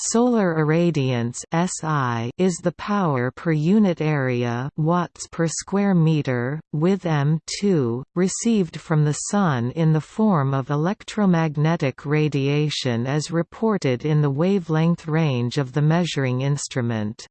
Solar irradiance (SI) is the power per unit area watts per square meter with m2 received from the sun in the form of electromagnetic radiation as reported in the wavelength range of the measuring instrument.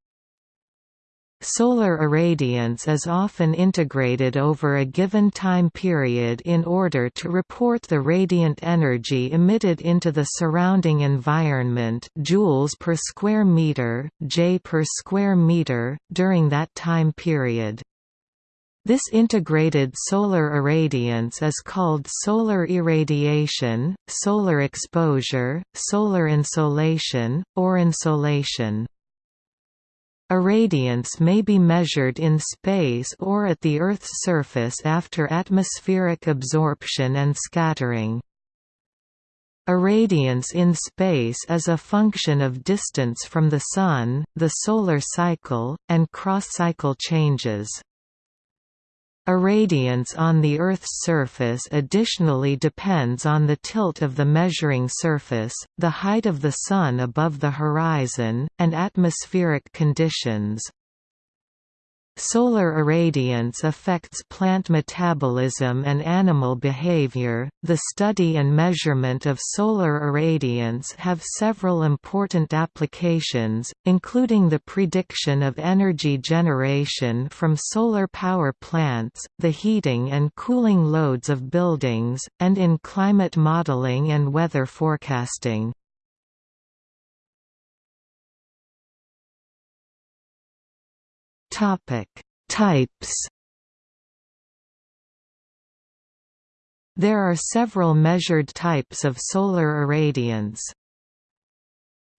Solar irradiance is often integrated over a given time period in order to report the radiant energy emitted into the surrounding environment joules per square meter, J per square meter, during that time period. This integrated solar irradiance is called solar irradiation, solar exposure, solar insolation, or insolation. Irradiance may be measured in space or at the Earth's surface after atmospheric absorption and scattering. Irradiance in space is a function of distance from the Sun, the solar cycle, and cross-cycle changes. Irradiance on the Earth's surface additionally depends on the tilt of the measuring surface, the height of the Sun above the horizon, and atmospheric conditions. Solar irradiance affects plant metabolism and animal behavior. The study and measurement of solar irradiance have several important applications, including the prediction of energy generation from solar power plants, the heating and cooling loads of buildings, and in climate modeling and weather forecasting. Topic: Types. There are several measured types of solar irradiance.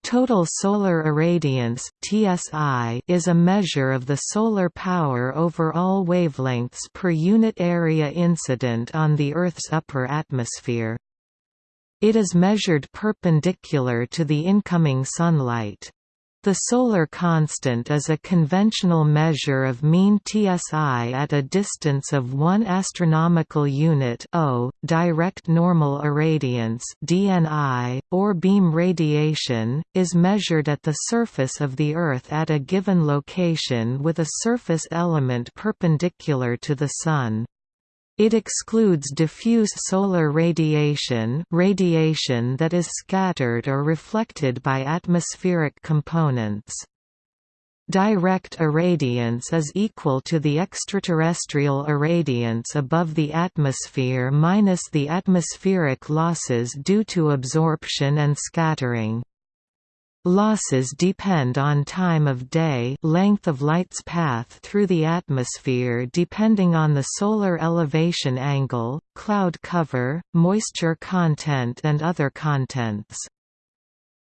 Total solar irradiance (TSI) is a measure of the solar power over all wavelengths per unit area incident on the Earth's upper atmosphere. It is measured perpendicular to the incoming sunlight. The solar constant is a conventional measure of mean TSI at a distance of 1 astronomical unit o, direct normal irradiance (DNI) or beam radiation is measured at the surface of the Earth at a given location with a surface element perpendicular to the sun. It excludes diffuse solar radiation radiation that is scattered or reflected by atmospheric components. Direct irradiance is equal to the extraterrestrial irradiance above the atmosphere minus the atmospheric losses due to absorption and scattering. Losses depend on time of day length of light's path through the atmosphere depending on the solar elevation angle, cloud cover, moisture content and other contents.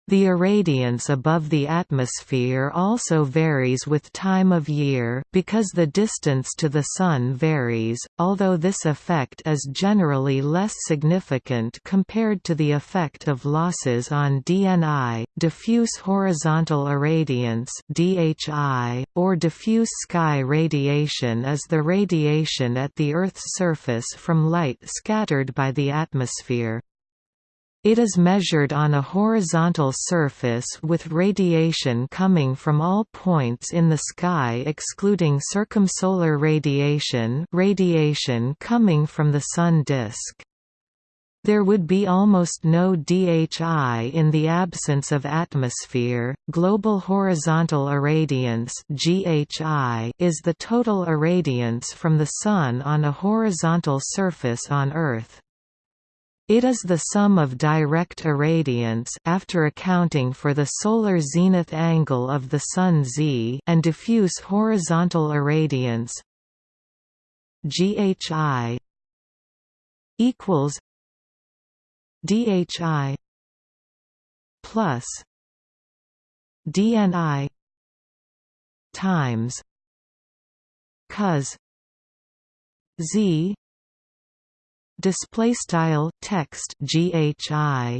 The irradiance above the atmosphere also varies with time of year because the distance to the Sun varies, although this effect is generally less significant compared to the effect of losses on DNI, diffuse horizontal irradiance DHI, or diffuse sky radiation is the radiation at the Earth's surface from light scattered by the atmosphere. It is measured on a horizontal surface with radiation coming from all points in the sky excluding circumsolar radiation radiation coming from the Sun disk. There would be almost no DHI in the absence of atmosphere. Global horizontal irradiance (GHI) is the total irradiance from the sun on a horizontal surface on Earth. It is the sum of direct irradiance after accounting for the solar zenith angle of the Sun Z and diffuse horizontal irradiance. GHI equals DHI plus DNI times cos Z display style text ghi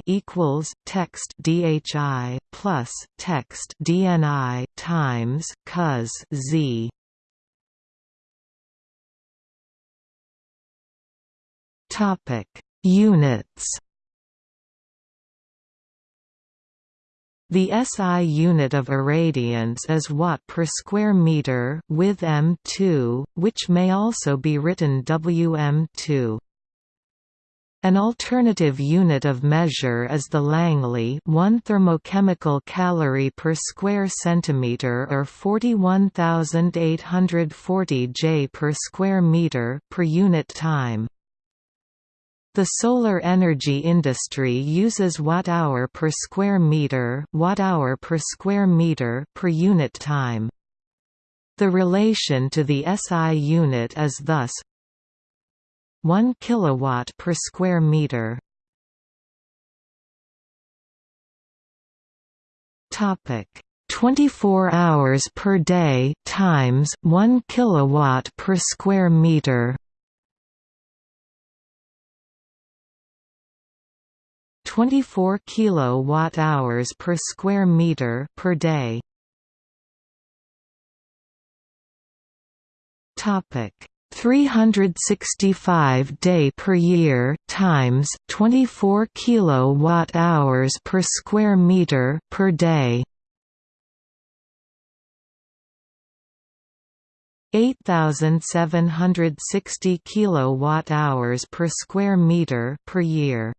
equals text dhi plus text dni times cos z topic units The SI unit of irradiance is watt per square meter with m2, which may also be written Wm2. An alternative unit of measure is the Langley 1 thermochemical calorie per square centimeter or 41840 J per square meter per unit time. The solar energy industry uses watt-hour per square meter, watt-hour per square meter per unit time. The relation to the SI unit is thus 1 kilowatt per square meter. Topic 24 hours per day times 1 kilowatt per square meter. 24 kilowatt-hours per square meter per day. Topic 365 day per year times 24 kilowatt-hours per square meter per day. 8760 kilowatt-hours per square meter per year.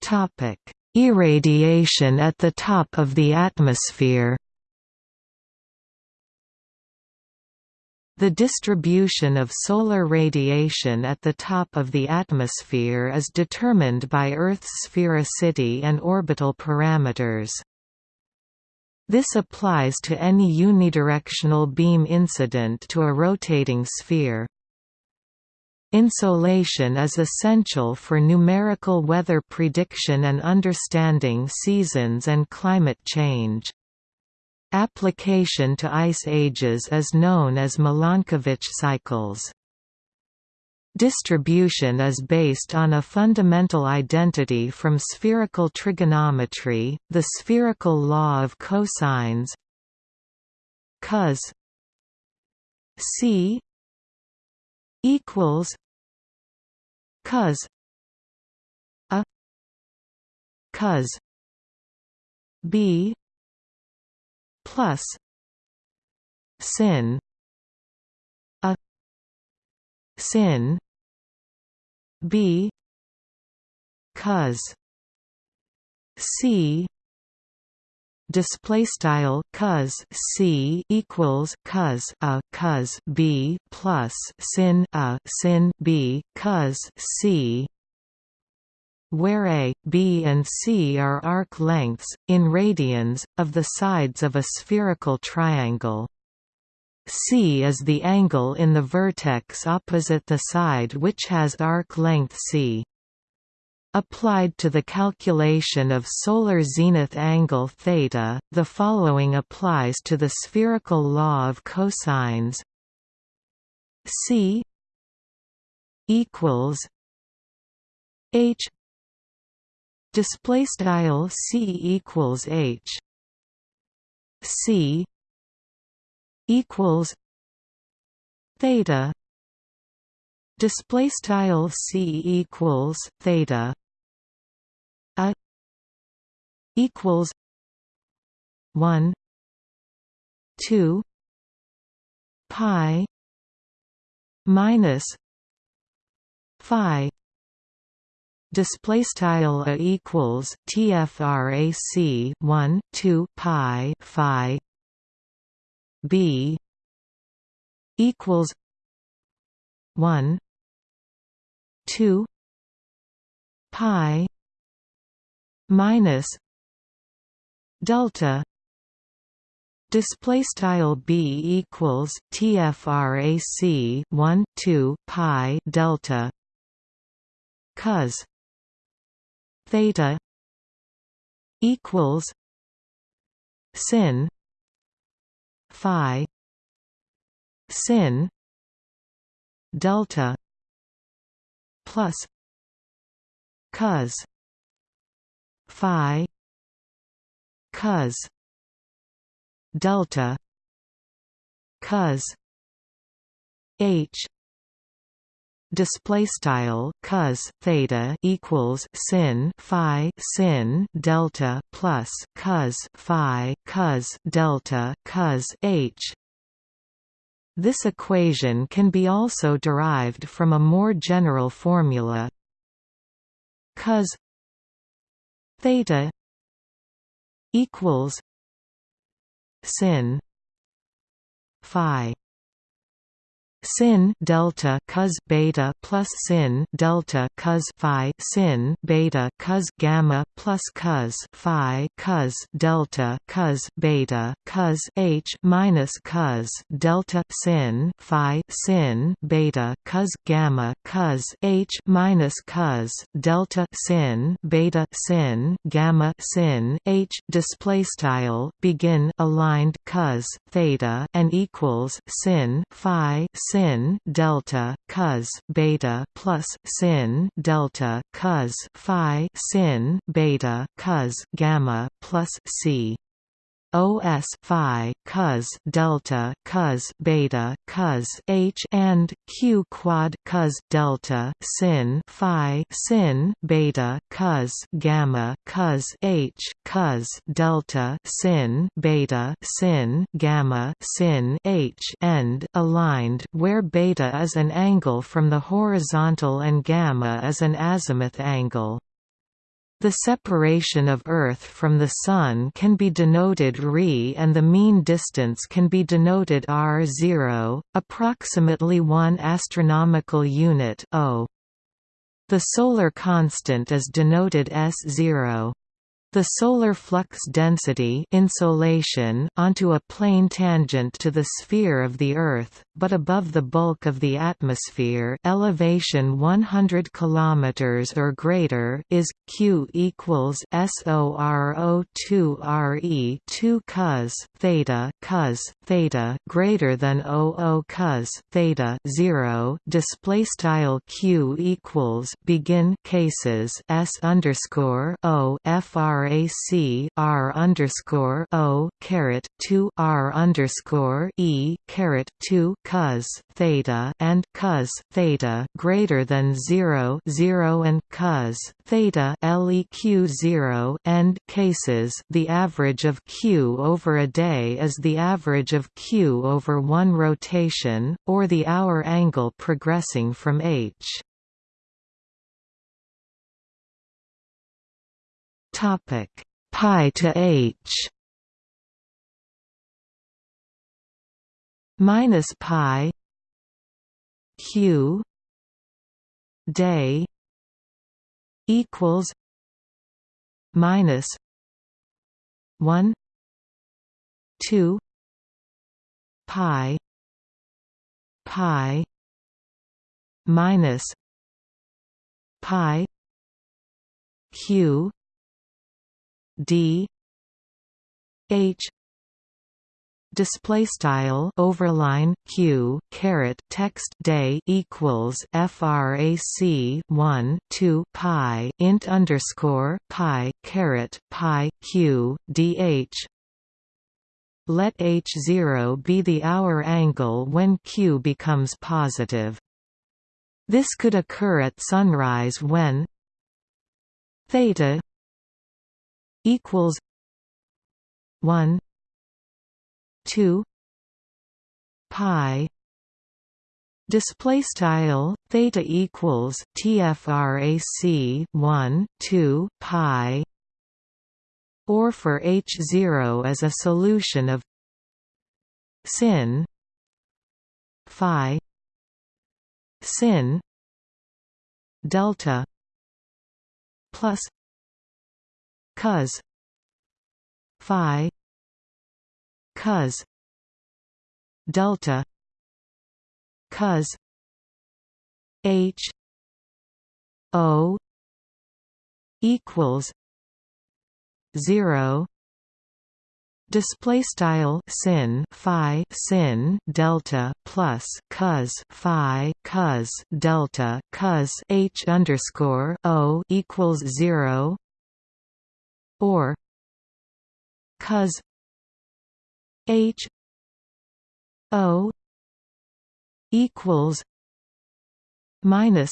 Topic: Irradiation at the top of the atmosphere. The distribution of solar radiation at the top of the atmosphere is determined by Earth's sphericity and orbital parameters. This applies to any unidirectional beam incident to a rotating sphere. Insolation is essential for numerical weather prediction and understanding seasons and climate change. Application to ice ages is known as Milankovitch cycles. Distribution is based on a fundamental identity from spherical trigonometry, the spherical law of cosines cos c equals cos a cos b plus sin a sin b cos c display style cos c equals cos a cos b plus sin a sin b cos c where a, b and c are arc lengths, in radians, of the sides of a spherical triangle. c is the angle in the vertex opposite the side which has arc length c. Applied to the calculation of solar zenith angle theta, the following applies to the spherical law of cosines. C equals H display style C equals H. C equals theta. Display style C equals theta. A equals 1 2 pi minus phi display style a equals tfrac 1 2 pi phi. B equals 1 2 pi minus delta. Display style b equals tfrac 1 2 pi delta. Cos theta equals sin phi sin delta plus cos phi cos delta cos h display style cos theta equals sin phi sin delta plus cos phi cos delta cos h. This equation can be also derived from a more general formula cos theta equals sin phi sin delta cos beta plus sin delta cos phi sin beta cos gamma plus cos phi cos delta cos beta cos h minus cos delta sin phi sin beta cos gamma cos h minus cos delta sin beta sin gamma sin h display style begin aligned cos theta and equals sin phi sin sin delta cos beta plus sin delta cos phi sin beta cos gamma plus c OS phi cos delta cos beta cos h and q quad cos delta sin phi sin beta cos gamma cos h cos delta sin beta sin gamma sin h and aligned where beta is an angle from the horizontal and gamma is an azimuth angle the separation of Earth from the Sun can be denoted ρ and the mean distance can be denoted r0, approximately 1 astronomical unit o. The solar constant is denoted S0. The solar flux density insolation onto a plane tangent to the sphere of the Earth, but above the bulk of the atmosphere elevation 100 km or greater is, q equals SORO2 RE 2 cos theta cos theta greater than 00 cos theta 0 display style q equals begin cases s underscore o frac r underscore o caret two r underscore e caret two cos theta and cos theta greater than zero zero and cos theta leq zero end cases. The average of q over a day is the average of q over one rotation, or the hour angle progressing from h. Topic. Pi to h. Minus pi. Q. Day. Equals. Minus. 1 2 pi. Pi. Minus. Pi. Q d. H. Display style overline q caret text day equals frac 1 2 pi int underscore pi caret pi q dh let h0 be the hour angle when q becomes positive. This could occur at sunrise when theta equals one two pi Display style theta equals tfrac 1 2 pi or for h zero as a solution of sin phi sin delta plus cos phi cos delta cos h o equals 0 display style sin phi sin delta plus cos phi cos delta cos h underscore o equals 0 or cos h o equals minus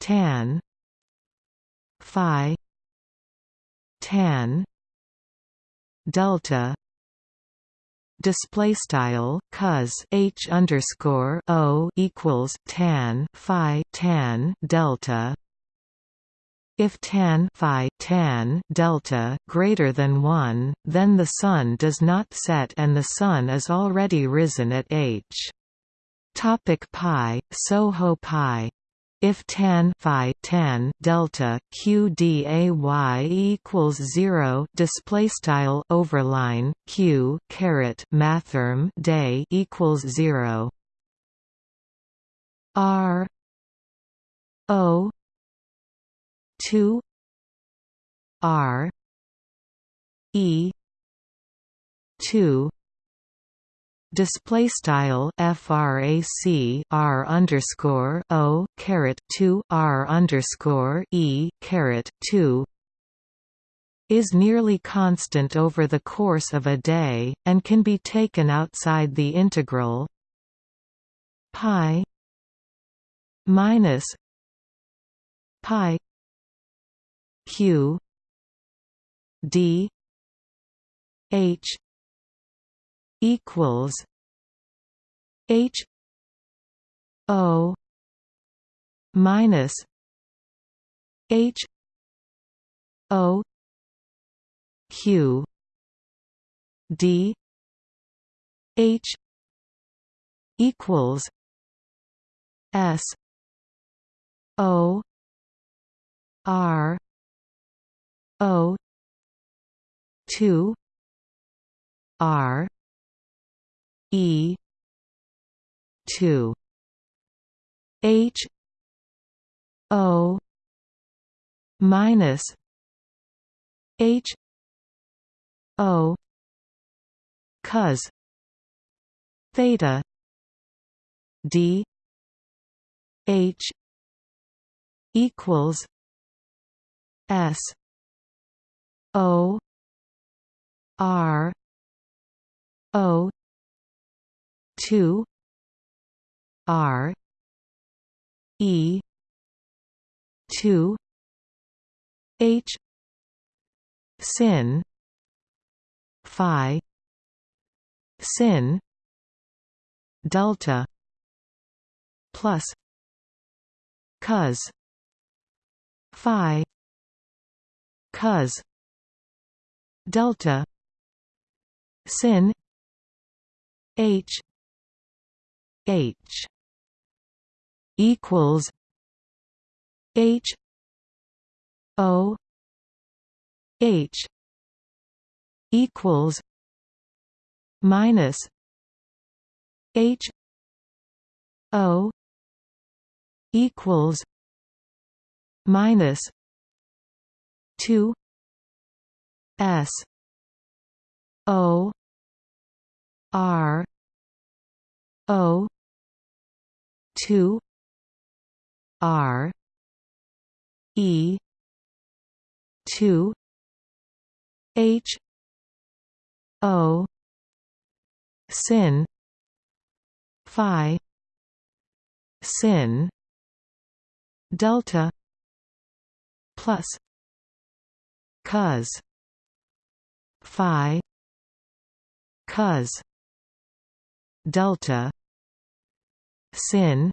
tan phi tan delta display style cos h underscore o equals tan phi tan delta if tan phi tan delta greater than 1 then the sun does not set and the sun is already risen at h. Topic pi soho pi. If tan phi tan delta q day equals 0 display style overline q caret mathrm day equals 0 r o 2 r e 2 display style frac r underscore o caret 2 r underscore e caret 2 is nearly constant over the course of a day and can be taken outside the integral pi minus pi q d h equals H O minus H O Q D H equals S O R O two R E two H O minus H O cos theta D H equals S O R O two R E two H sin Phi sin delta plus cos phi cos delta. Sin. H. H. Equals. H. O. H. Equals. Minus. H. O. Equals. Minus. 2 s. O. R. O. 2 r. E. 2 h. O. sin. Phi. sin. Delta. Plus. Cos phi cos delta sin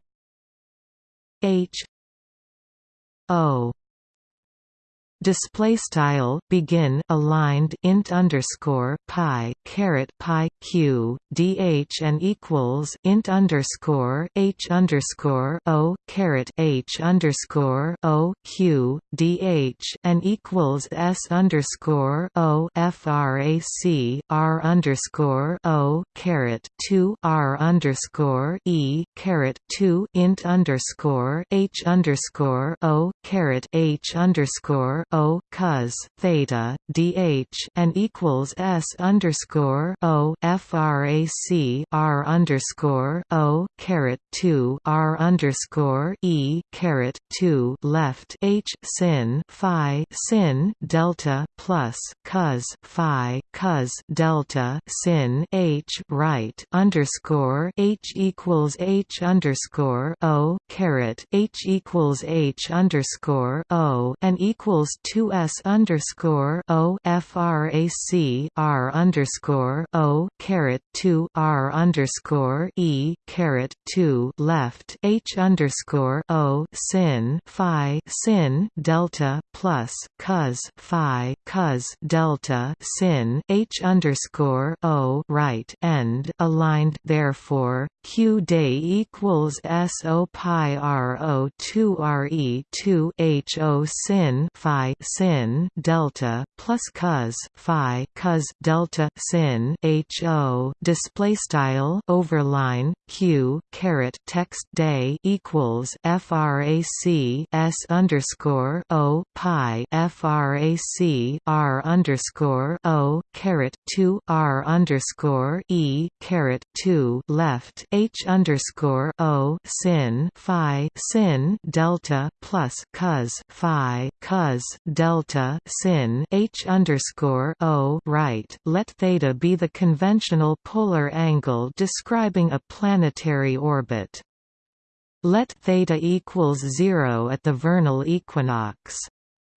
h o display style begin aligned int underscore pi caret pi q dh and equals int underscore h underscore o caret h underscore o q dh and equals s underscore o frac r underscore o caret two r underscore e caret two int underscore h underscore o caret h underscore O cos theta dh and equals S underscore O frac R underscore O caret two R underscore E caret two left H sin Phi sin delta plus cos Phi cos delta sin H right underscore H equals H underscore O caret H equals H underscore O and equals two S underscore O frac R underscore O caret two R underscore E caret two left H underscore O sin Phi sin delta plus cos Phi cos delta sin H underscore O right end aligned therefore Q day equals S O pi R O two R E two H O sin Phi sin delta plus cos Phi cos delta sin H O display style overline Q caret text day equals frac S underscore O pi frac R underscore O caret two R underscore E caret two left H underscore O sin Phi sin delta plus cos Phi cos delta sin H underscore O right. Let theta be the conventional polar angle describing a planetary orbit. Let theta equals zero at the vernal equinox.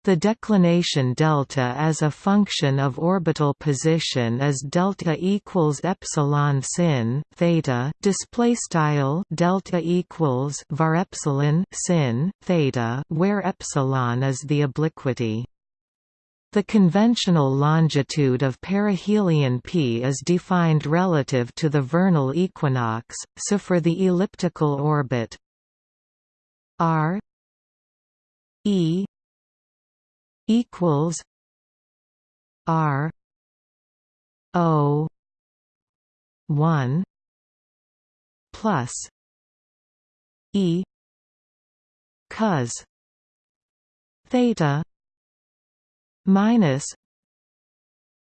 The declination delta as a function of orbital position is delta equals epsilon sin theta display style delta equals var epsilon sin theta where epsilon is the obliquity. The conventional longitude of perihelion p is defined relative to the vernal equinox, so for the elliptical orbit r e equals R O one plus E cos theta minus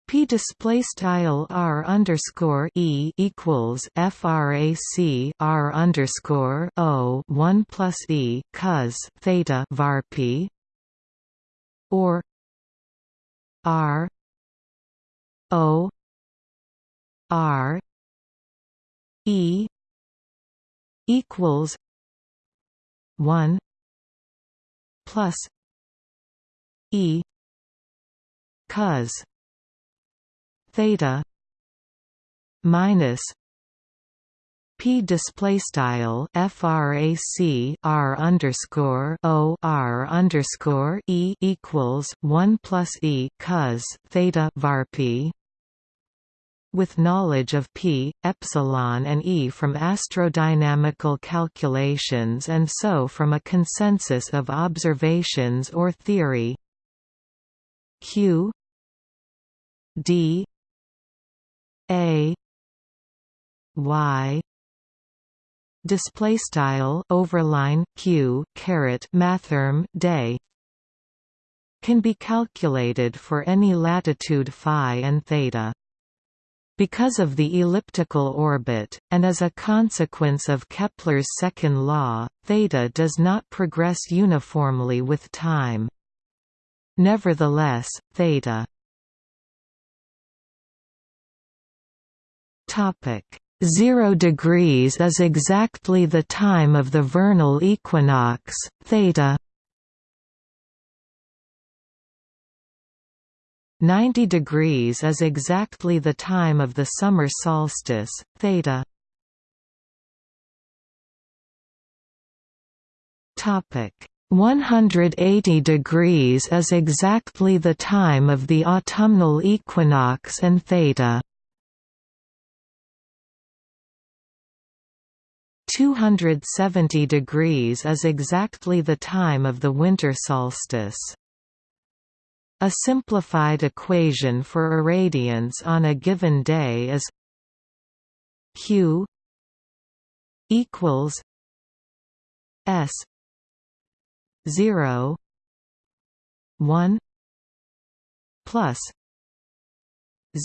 P display style R underscore E equals FRAC R underscore O one plus E cos theta var P or R O R E equals one plus E cos theta minus P display style frac r underscore o r underscore e equals one plus e cos theta var p. With knowledge of p, epsilon and e from astrodynamical calculations and so from a consensus of observations or theory, q d a y display style overline q caret mathrm day. Can be calculated for any latitude phi and theta. Because of the elliptical orbit, and as a consequence of Kepler's second law, theta does not progress uniformly with time. Nevertheless, theta. Topic 0 degrees is exactly the time of the vernal equinox, theta. 90 degrees is exactly the time of the summer solstice, theta. Topic. 180 degrees is exactly the time of the autumnal equinox and theta 270 degrees is exactly the time of the winter solstice. A simplified equation for irradiance on a given day is Q equals S 0 1 plus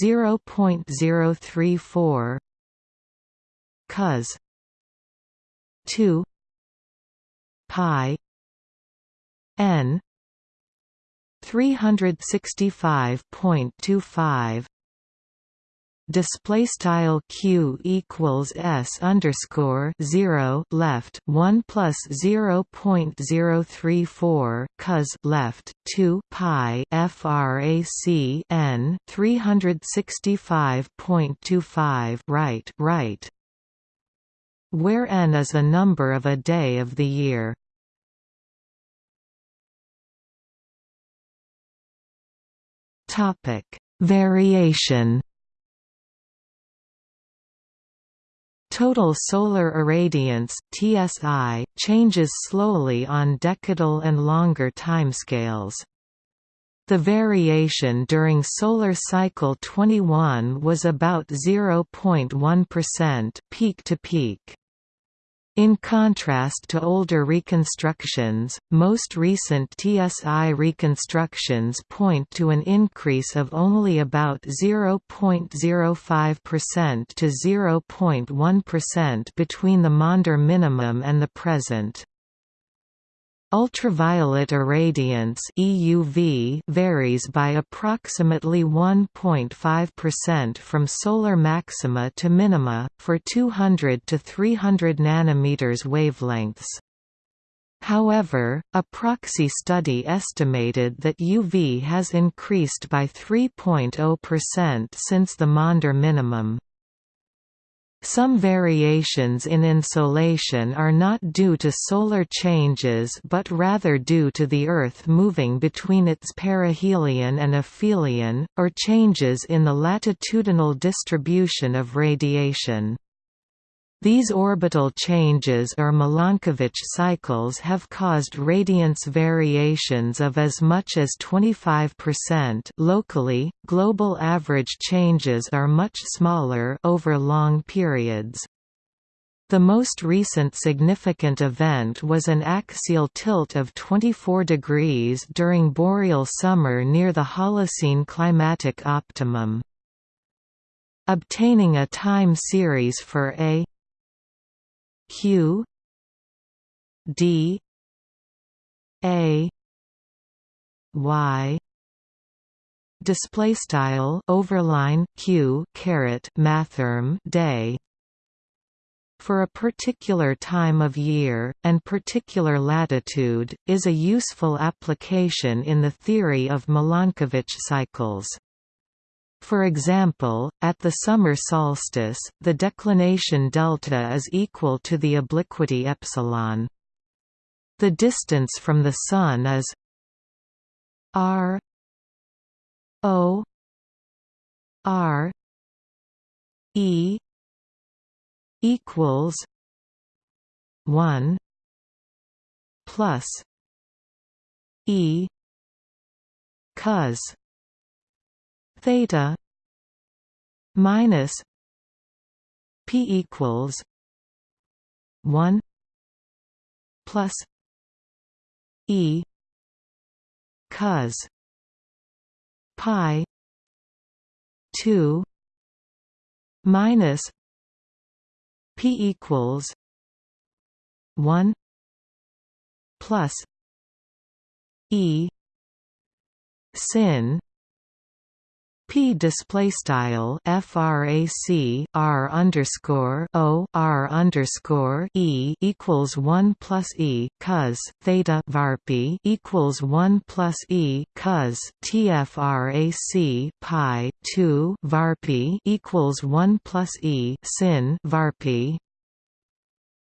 0.034 cos 2 pi n 365.25 display style q equals s underscore 0 left 1 plus 0.034 cos left 2 pi frac n 365.25 right right where n is a number of a day of the year topic variation Total solar irradiance (TSI) changes slowly on decadal and longer timescales. The variation during solar cycle 21 was about 0.1% peak to peak. In contrast to older reconstructions, most recent TSI reconstructions point to an increase of only about 0.05% to 0.1% between the Maunder minimum and the present. Ultraviolet irradiance EUV varies by approximately 1.5% from solar maxima to minima, for 200 to 300 nanometers wavelengths. However, a proxy study estimated that UV has increased by 3.0% since the Maunder minimum. Some variations in insolation are not due to solar changes but rather due to the Earth moving between its perihelion and aphelion, or changes in the latitudinal distribution of radiation. These orbital changes or Milankovitch cycles have caused radiance variations of as much as 25% locally, global average changes are much smaller over long periods. The most recent significant event was an axial tilt of 24 degrees during boreal summer near the Holocene climatic optimum. Obtaining a time series for a q d a y display style overline q caret mathrm day for a particular time of year, and particular latitude, is a useful application in the theory of Milankovitch cycles. For example, at the summer solstice, the declination delta is equal to the obliquity epsilon. The distance from the Sun is r o r e equals 1 plus e cos theta minus p equals 1 plus e cos pi 2 minus p equals 1 plus e sin P display style frac r underscore o r underscore e equals one plus e cos theta varp equals one plus e cos tfrac pi two varp equals one plus e sin varp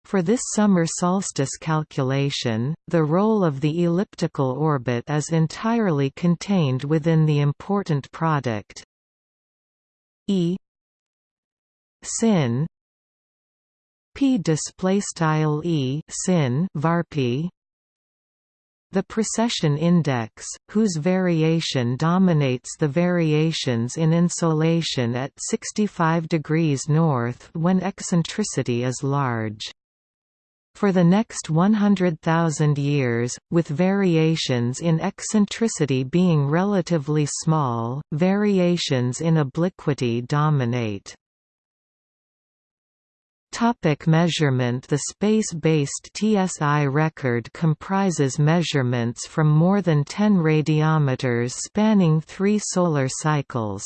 for this summer solstice calculation, the role of the elliptical orbit is entirely contained within the important product E sin p display style e sin varp the precession index, whose variation dominates the variations in insolation at 65 degrees north when eccentricity is large. For the next 100,000 years, with variations in eccentricity being relatively small, variations in obliquity dominate. Topic measurement The space-based TSI record comprises measurements from more than 10 radiometers spanning three solar cycles.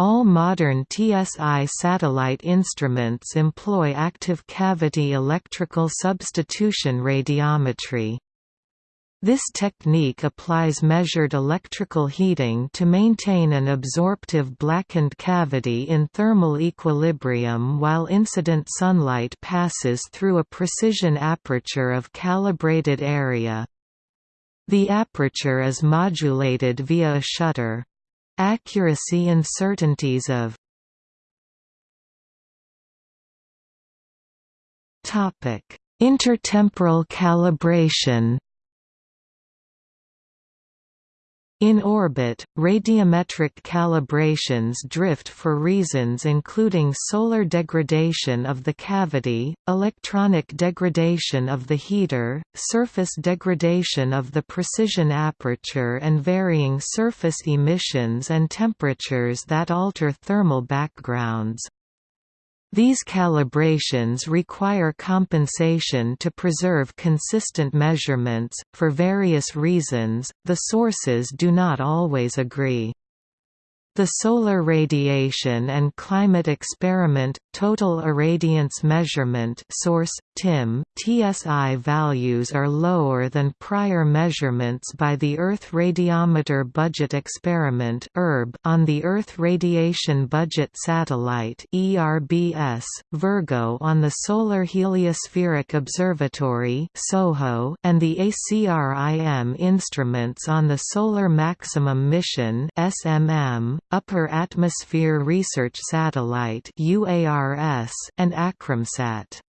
All modern TSI satellite instruments employ active cavity electrical substitution radiometry. This technique applies measured electrical heating to maintain an absorptive blackened cavity in thermal equilibrium while incident sunlight passes through a precision aperture of calibrated area. The aperture is modulated via a shutter. Accuracy uncertainties of Intertemporal calibration In orbit, radiometric calibrations drift for reasons including solar degradation of the cavity, electronic degradation of the heater, surface degradation of the precision aperture and varying surface emissions and temperatures that alter thermal backgrounds. These calibrations require compensation to preserve consistent measurements. For various reasons, the sources do not always agree. The Solar Radiation and Climate Experiment Total Irradiance Measurement SORCE TIM TSI values are lower than prior measurements by the Earth Radiometer Budget Experiment on the Earth Radiation Budget Satellite Virgo on the Solar Heliospheric Observatory and the ACRIM instruments on the Solar Maximum Mission (SMM) Upper Atmosphere Research Satellite and ACRIMSat.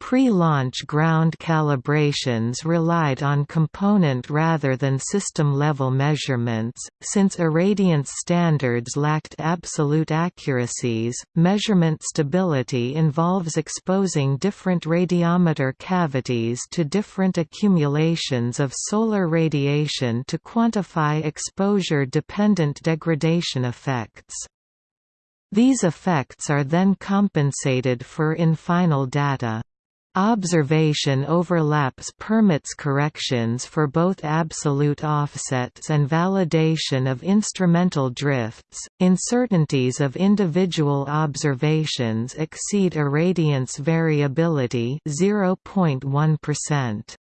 Pre-launch ground calibrations relied on component rather than system-level measurements, since irradiance standards lacked absolute accuracies. Measurement stability involves exposing different radiometer cavities to different accumulations of solar radiation to quantify exposure-dependent degradation effects. These effects are then compensated for in final data. Observation overlaps permits corrections for both absolute offsets and validation of instrumental drifts. Uncertainties of individual observations exceed irradiance variability 0.1%.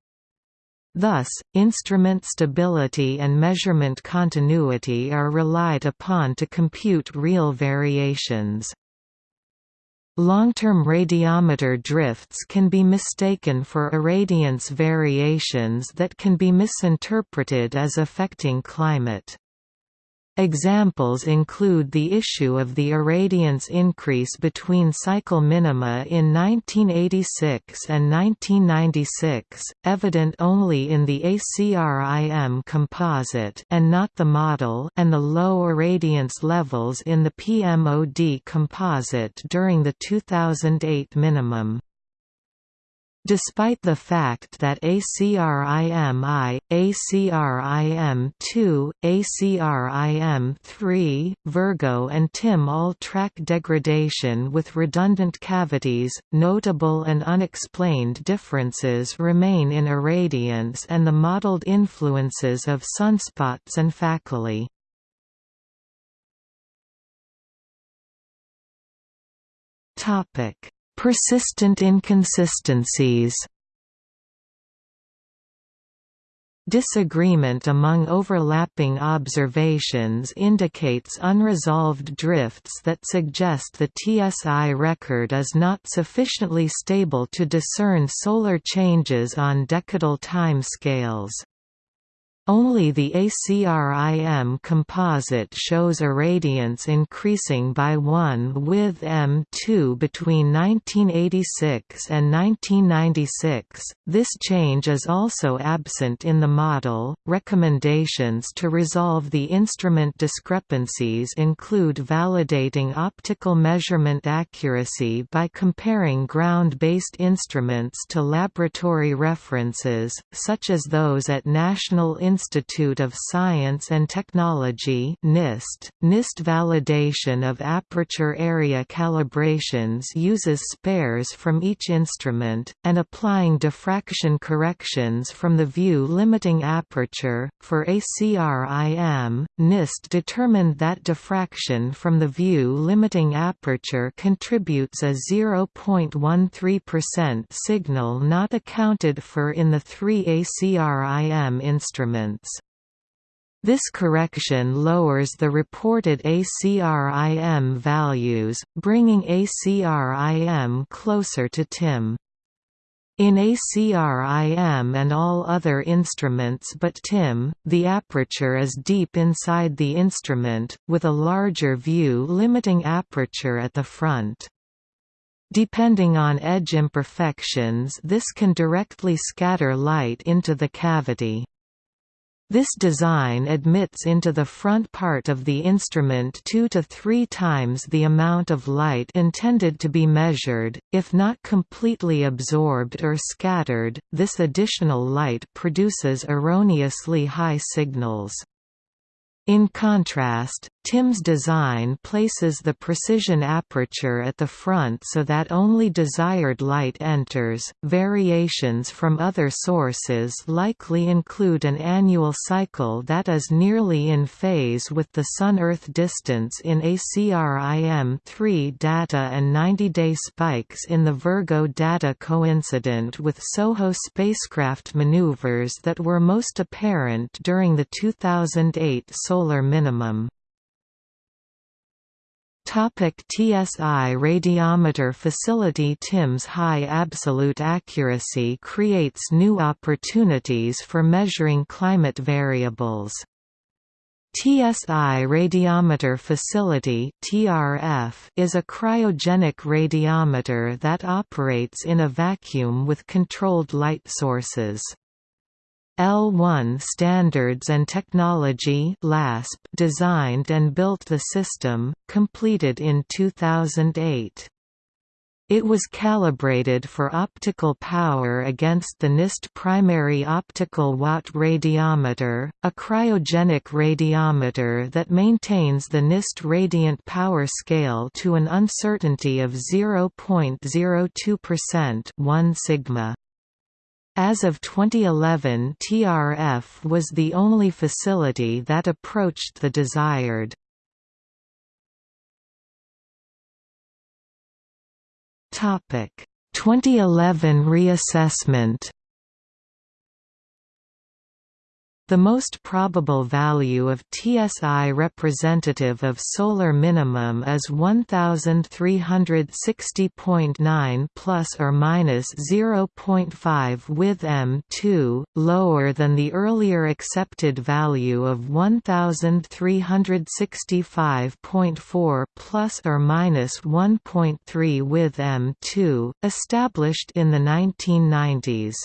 Thus, instrument stability and measurement continuity are relied upon to compute real variations. Long-term radiometer drifts can be mistaken for irradiance variations that can be misinterpreted as affecting climate. Examples include the issue of the irradiance increase between cycle minima in 1986 and 1996, evident only in the ACRIM composite and not the model and the low irradiance levels in the PMOD composite during the 2008 minimum. Despite the fact that ACRIM-I, ACRIM-2, ACRIM-3, Virgo and TIM all track degradation with redundant cavities, notable and unexplained differences remain in irradiance and the modeled influences of sunspots and faculae. Topic Persistent inconsistencies Disagreement among overlapping observations indicates unresolved drifts that suggest the TSI record is not sufficiently stable to discern solar changes on decadal time scales. Only the ACRIM composite shows irradiance increasing by 1 with M2 between 1986 and 1996. This change is also absent in the model. Recommendations to resolve the instrument discrepancies include validating optical measurement accuracy by comparing ground based instruments to laboratory references, such as those at National Institute Institute of Science and Technology NIST. NIST validation of aperture area calibrations uses spares from each instrument, and applying diffraction corrections from the view limiting aperture. For ACRIM, NIST determined that diffraction from the view limiting aperture contributes a 0.13% signal not accounted for in the three ACRIM instruments. This correction lowers the reported ACRIM values, bringing ACRIM closer to TIM. In ACRIM and all other instruments but TIM, the aperture is deep inside the instrument, with a larger view limiting aperture at the front. Depending on edge imperfections this can directly scatter light into the cavity. This design admits into the front part of the instrument two to three times the amount of light intended to be measured, if not completely absorbed or scattered, this additional light produces erroneously high signals. In contrast, TIM's design places the precision aperture at the front so that only desired light enters. Variations from other sources likely include an annual cycle that is nearly in phase with the Sun Earth distance in ACRIM 3 data and 90 day spikes in the Virgo data coincident with SOHO spacecraft maneuvers that were most apparent during the 2008 solar minimum. Topic TSI radiometer facility TIMS high absolute accuracy creates new opportunities for measuring climate variables. TSI radiometer facility TRF is a cryogenic radiometer that operates in a vacuum with controlled light sources. L1 Standards and Technology LASP designed and built the system, completed in 2008. It was calibrated for optical power against the NIST primary optical watt radiometer, a cryogenic radiometer that maintains the NIST radiant power scale to an uncertainty of 0.02% 1 sigma. As of 2011 TRF was the only facility that approached the desired. Topic 2011 reassessment The most probable value of TSI representative of solar minimum is 1360.9 plus or minus 0.5 with M2, lower than the earlier accepted value of 1365.4 plus or minus 1.3 with M2, established in the 1990s.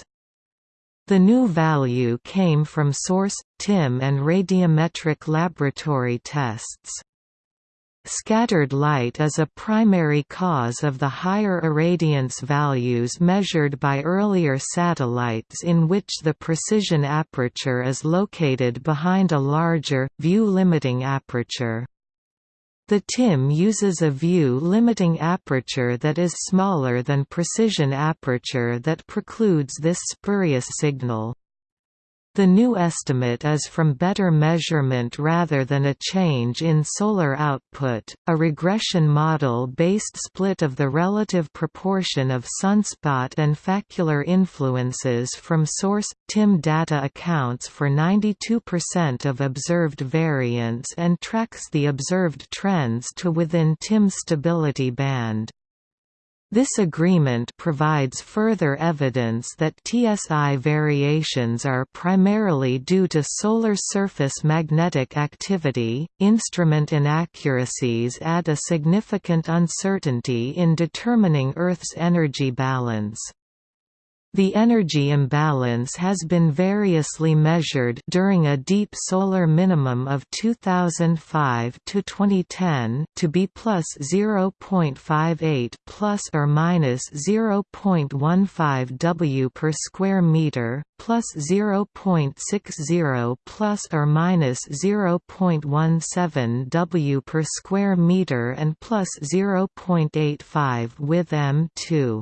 The new value came from SORCE, TIM and radiometric laboratory tests. Scattered light is a primary cause of the higher irradiance values measured by earlier satellites in which the precision aperture is located behind a larger, view-limiting aperture. The TIM uses a view-limiting aperture that is smaller than precision aperture that precludes this spurious signal. The new estimate is from better measurement rather than a change in solar output. A regression model based split of the relative proportion of sunspot and facular influences from SORCE TIM data accounts for 92% of observed variance and tracks the observed trends to within TIM's stability band. This agreement provides further evidence that TSI variations are primarily due to solar surface magnetic activity. Instrument inaccuracies add a significant uncertainty in determining Earth's energy balance. The energy imbalance has been variously measured during a deep solar minimum of 2005 to 2010 to be plus 0.58 plus or minus 0.15 W per square meter, plus 0.60 plus or minus 0.17 W per square meter and plus 0.85 with M2.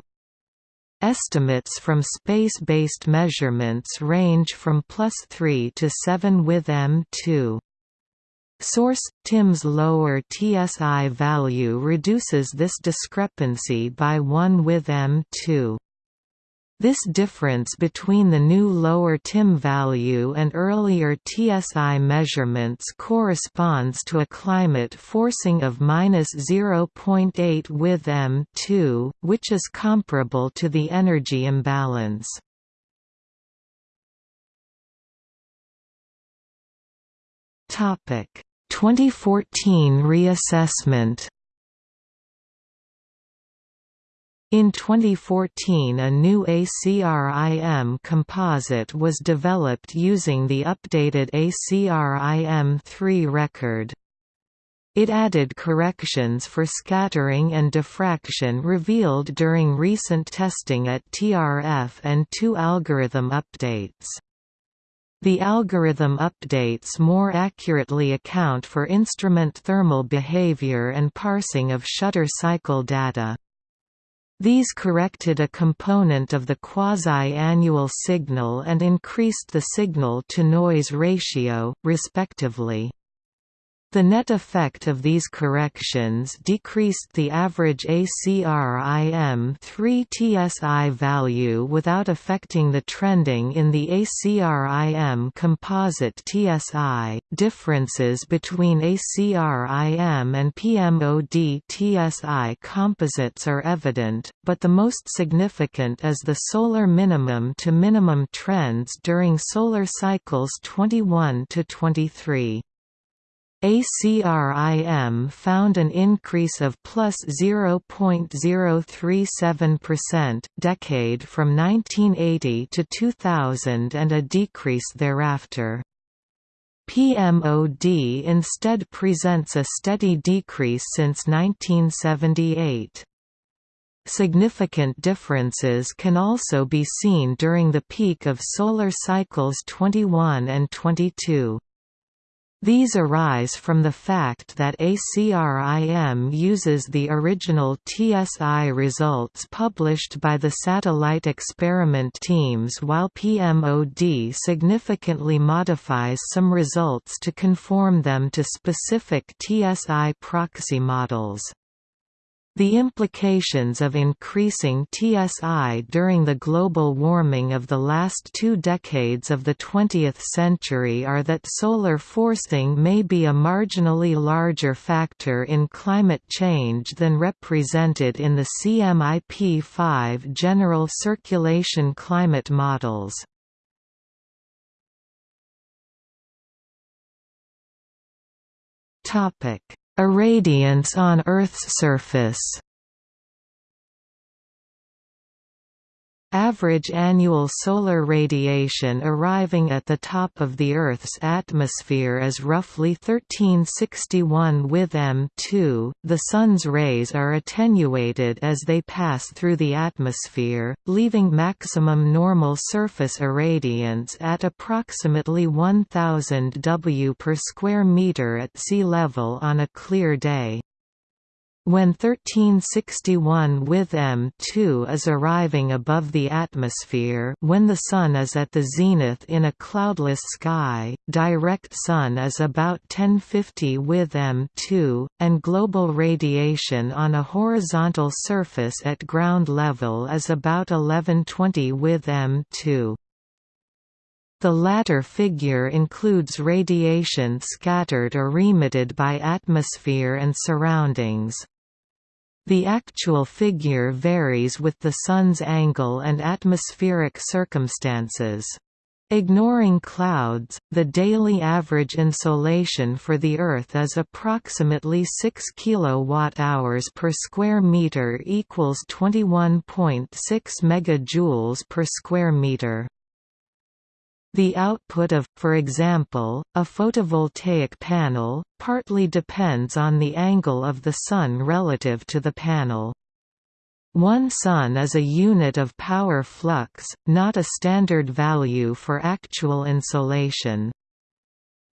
Estimates from space-based measurements range from plus 3 to 7 with M2. SORCE – TIM's lower TSI value reduces this discrepancy by 1 with M2. This difference between the new lower TIM value and earlier TSI measurements corresponds to a climate forcing of -0.8 with M2, which is comparable to the energy imbalance. Topic: 2014 reassessment In 2014 a new ACRIM composite was developed using the updated ACRIM-3 record. It added corrections for scattering and diffraction revealed during recent testing at TRF and two algorithm updates. The algorithm updates more accurately account for instrument thermal behavior and parsing of shutter cycle data. These corrected a component of the quasi-annual signal and increased the signal-to-noise ratio, respectively. The net effect of these corrections decreased the average ACRIM 3 TSI value without affecting the trending in the ACRIM composite TSI. Differences between ACRIM and PMOD TSI composites are evident, but the most significant is the solar minimum to minimum trends during solar cycles 21 to 23. ACRIM found an increase of plus 0.037% decade from 1980 to 2000 and a decrease thereafter. PMOD instead presents a steady decrease since 1978. Significant differences can also be seen during the peak of solar cycles 21 and 22. These arise from the fact that ACRIM uses the original TSI results published by the satellite experiment teams while PMOD significantly modifies some results to conform them to specific TSI proxy models. The implications of increasing TSI during the global warming of the last two decades of the 20th century are that solar forcing may be a marginally larger factor in climate change than represented in the CMIP-5 general circulation climate models. Irradiance on Earth's surface Average annual solar radiation arriving at the top of the Earth's atmosphere is roughly 1361 with M2. The Sun's rays are attenuated as they pass through the atmosphere, leaving maximum normal surface irradiance at approximately 1000 W per square meter at sea level on a clear day. When 1361 with M2 is arriving above the atmosphere when the Sun is at the zenith in a cloudless sky, direct Sun is about 1050 with M2, and global radiation on a horizontal surface at ground level is about 1120 with M2. The latter figure includes radiation scattered or emitted by atmosphere and surroundings. The actual figure varies with the Sun's angle and atmospheric circumstances. Ignoring clouds, the daily average insolation for the Earth is approximately 6 kWh per square meter equals 21.6 megajoules per square meter. The output of, for example, a photovoltaic panel, partly depends on the angle of the Sun relative to the panel. One sun is a unit of power flux, not a standard value for actual insolation.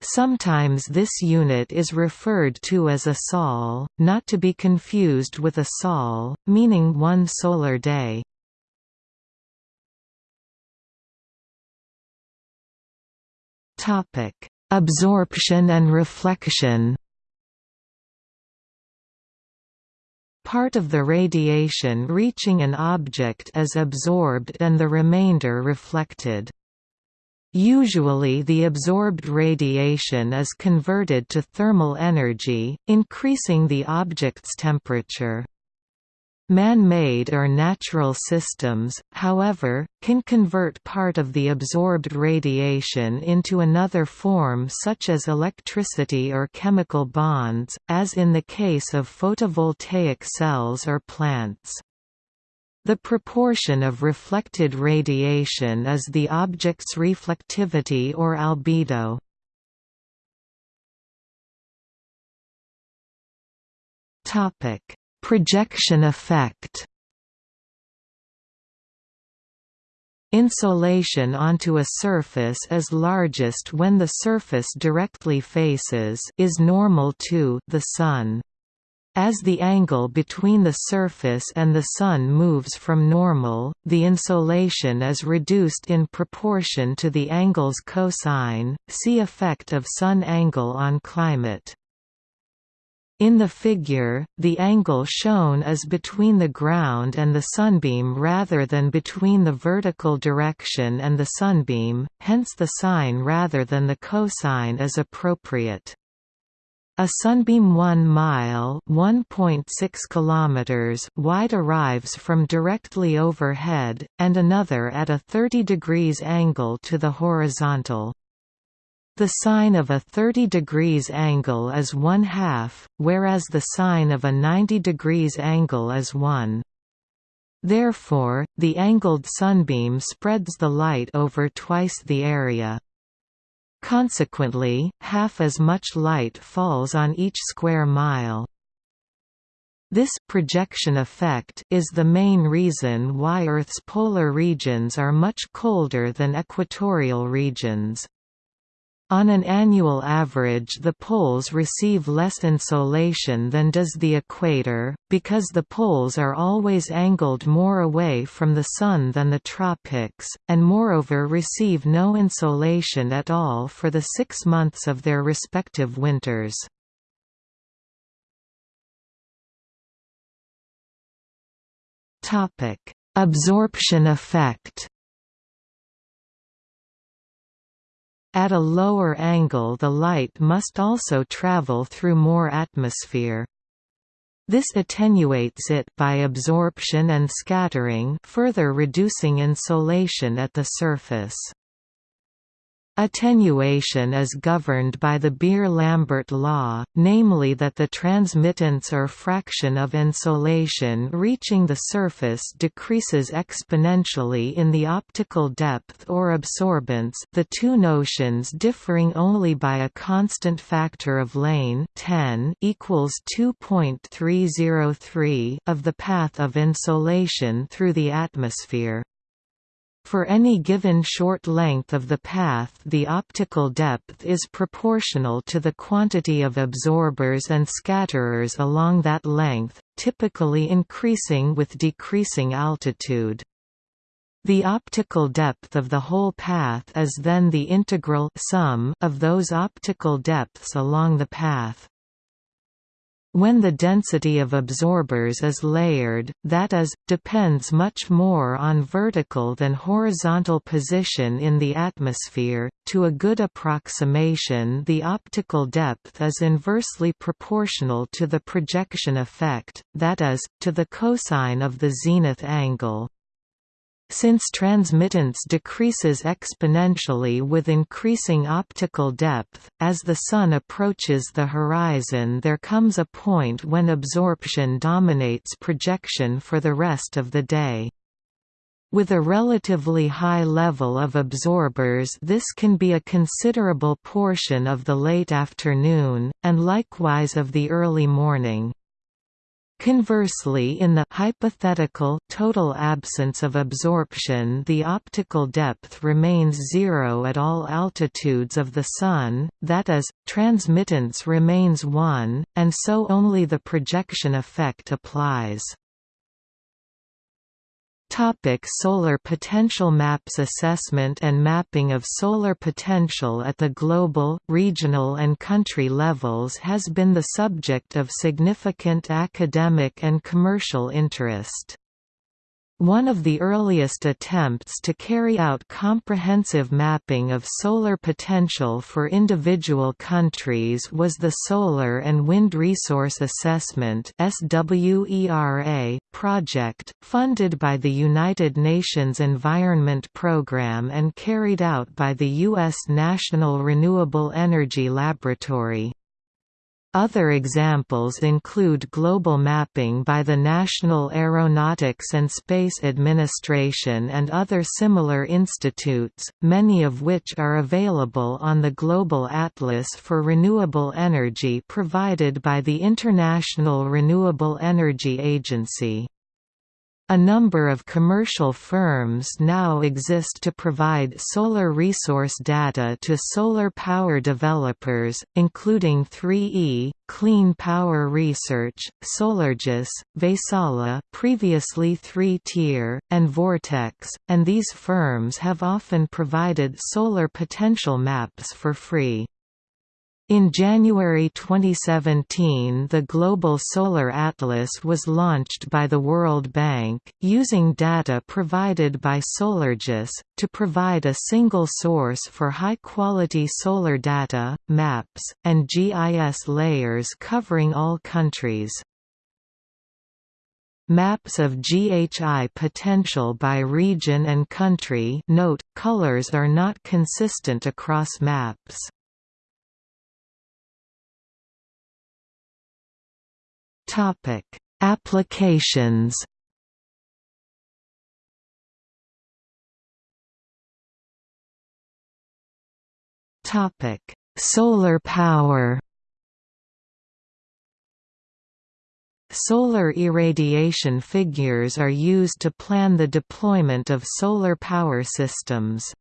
Sometimes this unit is referred to as a sol, not to be confused with a sol, meaning one solar day. Absorption and reflection Part of the radiation reaching an object is absorbed and the remainder reflected. Usually the absorbed radiation is converted to thermal energy, increasing the object's temperature. Man-made or natural systems, however, can convert part of the absorbed radiation into another form such as electricity or chemical bonds, as in the case of photovoltaic cells or plants. The proportion of reflected radiation is the object's reflectivity or albedo. Topic Projection effect Insolation onto a surface is largest when the surface directly faces is normal to the Sun. As the angle between the surface and the Sun moves from normal, the insolation is reduced in proportion to the angle's cosine. See effect of Sun angle on climate. In the figure, the angle shown is between the ground and the sunbeam rather than between the vertical direction and the sunbeam, hence the sine rather than the cosine is appropriate. A sunbeam 1 mile (1.6 kilometers) wide arrives from directly overhead, and another at a 30 degrees angle to the horizontal. The sine of a 30 degrees angle is 1 half, whereas the sine of a 90 degrees angle is 1. Therefore, the angled sunbeam spreads the light over twice the area. Consequently, half as much light falls on each square mile. This projection effect is the main reason why Earth's polar regions are much colder than equatorial regions. On an annual average the poles receive less insolation than does the equator, because the poles are always angled more away from the Sun than the tropics, and moreover receive no insolation at all for the six months of their respective winters. Absorption effect At a lower angle the light must also travel through more atmosphere. This attenuates it by absorption and scattering further reducing insolation at the surface. Attenuation is governed by the Beer-Lambert law, namely that the transmittance or fraction of insolation reaching the surface decreases exponentially in the optical depth or absorbance the two notions differing only by a constant factor of lane 10 equals 2.303 of the path of insolation through the atmosphere. For any given short length of the path the optical depth is proportional to the quantity of absorbers and scatterers along that length, typically increasing with decreasing altitude. The optical depth of the whole path is then the integral sum of those optical depths along the path. When the density of absorbers is layered, that is, depends much more on vertical than horizontal position in the atmosphere. To a good approximation, the optical depth is inversely proportional to the projection effect, that is, to the cosine of the zenith angle. Since transmittance decreases exponentially with increasing optical depth, as the Sun approaches the horizon there comes a point when absorption dominates projection for the rest of the day. With a relatively high level of absorbers this can be a considerable portion of the late afternoon, and likewise of the early morning. Conversely in the hypothetical total absence of absorption the optical depth remains zero at all altitudes of the Sun, that is, transmittance remains 1, and so only the projection effect applies. Topic solar potential Maps assessment and mapping of solar potential at the global, regional and country levels has been the subject of significant academic and commercial interest. One of the earliest attempts to carry out comprehensive mapping of solar potential for individual countries was the Solar and Wind Resource Assessment project, funded by the United Nations Environment Programme and carried out by the U.S. National Renewable Energy Laboratory. Other examples include global mapping by the National Aeronautics and Space Administration and other similar institutes, many of which are available on the Global Atlas for Renewable Energy provided by the International Renewable Energy Agency. A number of commercial firms now exist to provide solar resource data to solar power developers, including 3E, Clean Power Research, Solargis, Vaisala previously 3-tier, and Vortex, and these firms have often provided solar potential maps for free. In January 2017 the Global Solar Atlas was launched by the World Bank, using data provided by Solargis, to provide a single source for high-quality solar data, maps, and GIS layers covering all countries. Maps of GHI potential by region and country note, colors are not consistent across maps. Topic: Applications. Topic: Solar power. Solar irradiation figures are used to plan the deployment of solar power systems.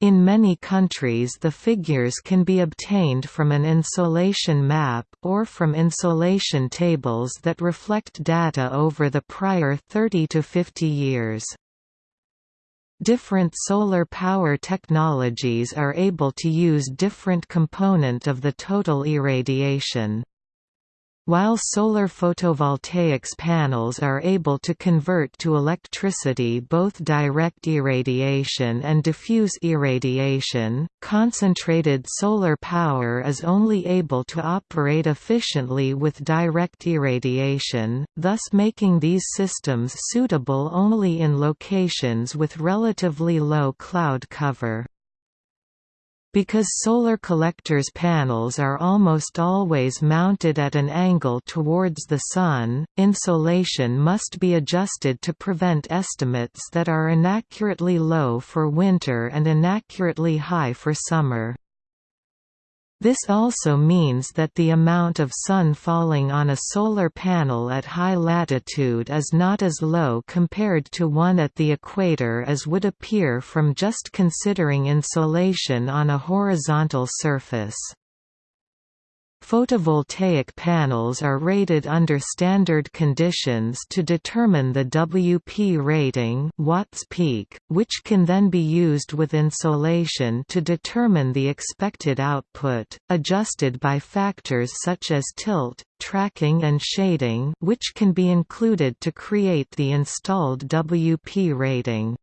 In many countries the figures can be obtained from an insolation map, or from insolation tables that reflect data over the prior 30 to 50 years. Different solar power technologies are able to use different component of the total irradiation. While solar photovoltaics panels are able to convert to electricity both direct irradiation and diffuse irradiation, concentrated solar power is only able to operate efficiently with direct irradiation, thus making these systems suitable only in locations with relatively low cloud cover. Because solar collectors' panels are almost always mounted at an angle towards the Sun, insolation must be adjusted to prevent estimates that are inaccurately low for winter and inaccurately high for summer. This also means that the amount of sun falling on a solar panel at high latitude is not as low compared to one at the equator as would appear from just considering insolation on a horizontal surface. Photovoltaic panels are rated under standard conditions to determine the WP rating watts peak, which can then be used with insolation to determine the expected output, adjusted by factors such as tilt, tracking and shading which can be included to create the installed WP rating.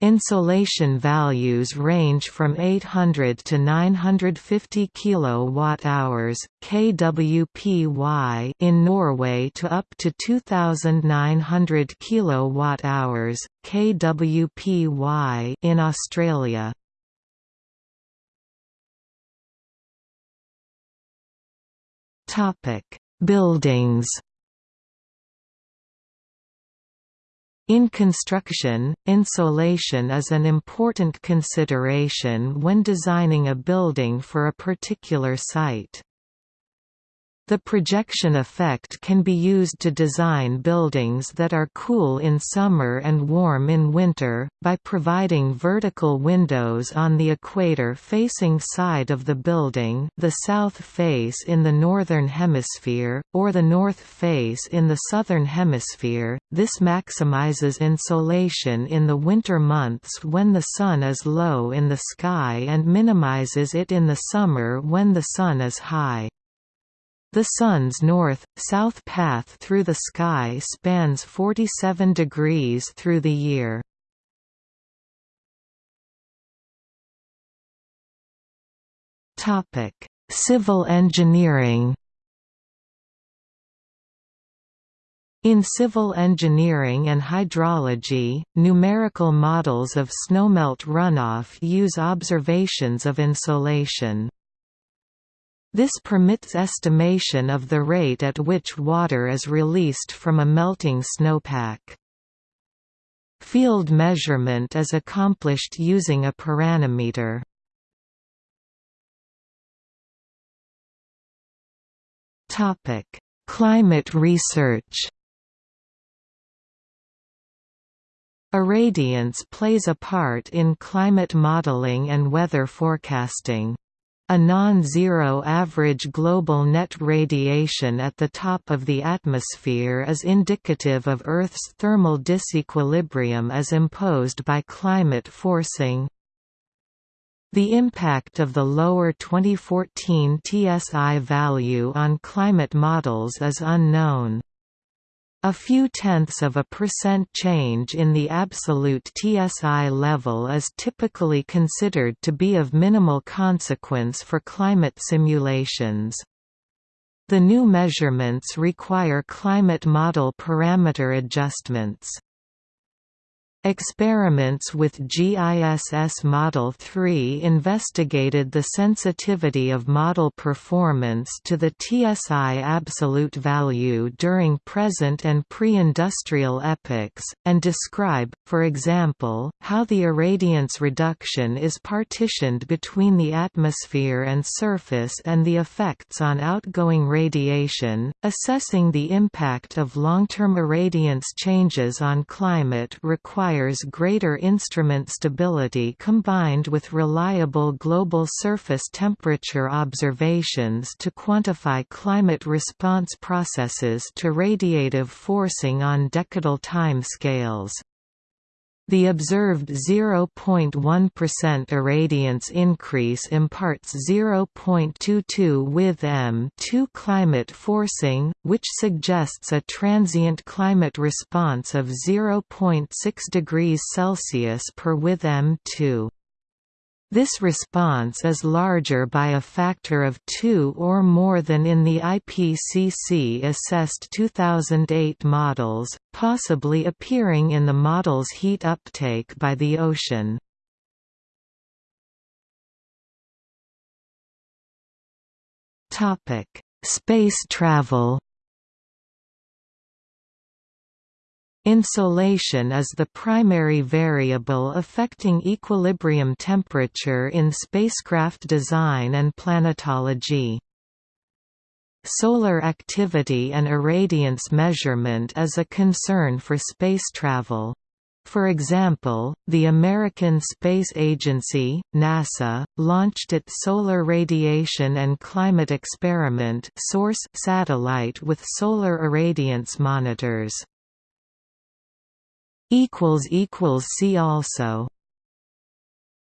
Insolation values range from 800 to 950 kilowatt-hours (kWpy) in Norway to up to 2900 kilowatt-hours (kWpy) in Australia. Topic: Buildings In construction, insolation is an important consideration when designing a building for a particular site. The projection effect can be used to design buildings that are cool in summer and warm in winter, by providing vertical windows on the equator-facing side of the building the south face in the northern hemisphere, or the north face in the southern hemisphere. This maximizes insolation in the winter months when the sun is low in the sky and minimizes it in the summer when the sun is high. The Sun's north-south path through the sky spans 47 degrees through the year. Civil engineering In civil engineering and hydrology, numerical models of snowmelt runoff use observations of insolation. This permits estimation of the rate at which water is released from a melting snowpack. Field measurement is accomplished using a pyranometer. Climate research Irradiance plays a part in climate modeling and weather forecasting. A non-zero average global net radiation at the top of the atmosphere is indicative of Earth's thermal disequilibrium as imposed by climate forcing. The impact of the lower 2014 TSI value on climate models is unknown. A few tenths of a percent change in the absolute TSI level is typically considered to be of minimal consequence for climate simulations. The new measurements require climate model parameter adjustments. Experiments with GISS Model 3 investigated the sensitivity of model performance to the TSI absolute value during present and pre-industrial epochs, and describe, for example, how the irradiance reduction is partitioned between the atmosphere and surface and the effects on outgoing radiation. Assessing the impact of long-term irradiance changes on climate requires requires greater instrument stability combined with reliable global surface temperature observations to quantify climate response processes to radiative forcing on decadal timescales. The observed 0.1% irradiance increase imparts 0.22 with M2 climate forcing, which suggests a transient climate response of 0.6 degrees Celsius per with M2. This response is larger by a factor of 2 or more than in the IPCC-assessed 2008 models, possibly appearing in the model's heat uptake by the ocean. Space travel Insolation is the primary variable affecting equilibrium temperature in spacecraft design and planetology. Solar activity and irradiance measurement is a concern for space travel. For example, the American Space Agency, NASA, launched its Solar Radiation and Climate Experiment SORCE satellite with solar irradiance monitors. See also